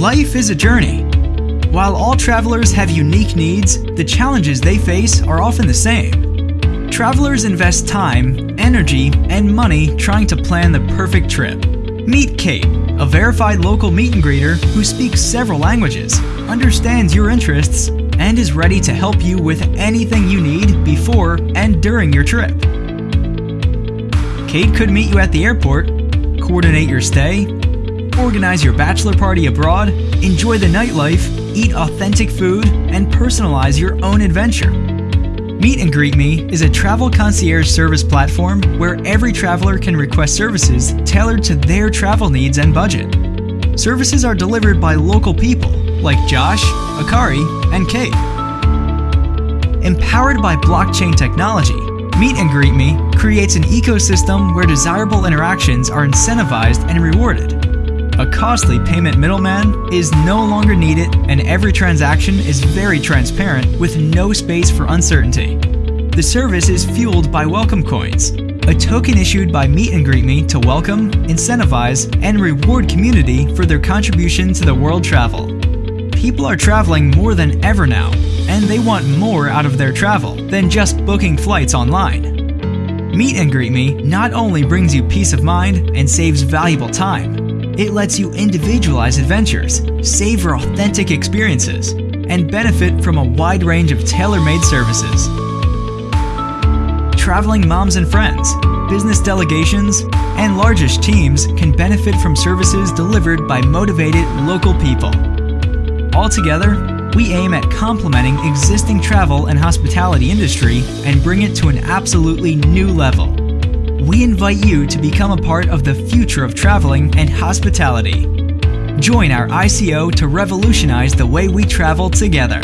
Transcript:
Life is a journey. While all travelers have unique needs, the challenges they face are often the same. Travelers invest time, energy, and money trying to plan the perfect trip. Meet Kate, a verified local meet and greeter who speaks several languages, understands your interests, and is ready to help you with anything you need before and during your trip. Kate could meet you at the airport, coordinate your stay, organize your bachelor party abroad, enjoy the nightlife, eat authentic food, and personalize your own adventure. Meet and Greet Me is a travel concierge service platform where every traveler can request services tailored to their travel needs and budget. Services are delivered by local people like Josh, Akari, and Kate. Empowered by blockchain technology, Meet and Greet Me creates an ecosystem where desirable interactions are incentivized and rewarded. A costly payment middleman is no longer needed, and every transaction is very transparent with no space for uncertainty. The service is fueled by Welcome Coins, a token issued by Meet and Greet Me to welcome, incentivize, and reward community for their contribution to the world travel. People are traveling more than ever now, and they want more out of their travel than just booking flights online. Meet and Greet Me not only brings you peace of mind and saves valuable time, it lets you individualize adventures, savor authentic experiences, and benefit from a wide range of tailor made services. Traveling moms and friends, business delegations, and largest teams can benefit from services delivered by motivated local people. Altogether, we aim at complementing existing travel and hospitality industry and bring it to an absolutely new level we invite you to become a part of the future of traveling and hospitality. Join our ICO to revolutionize the way we travel together.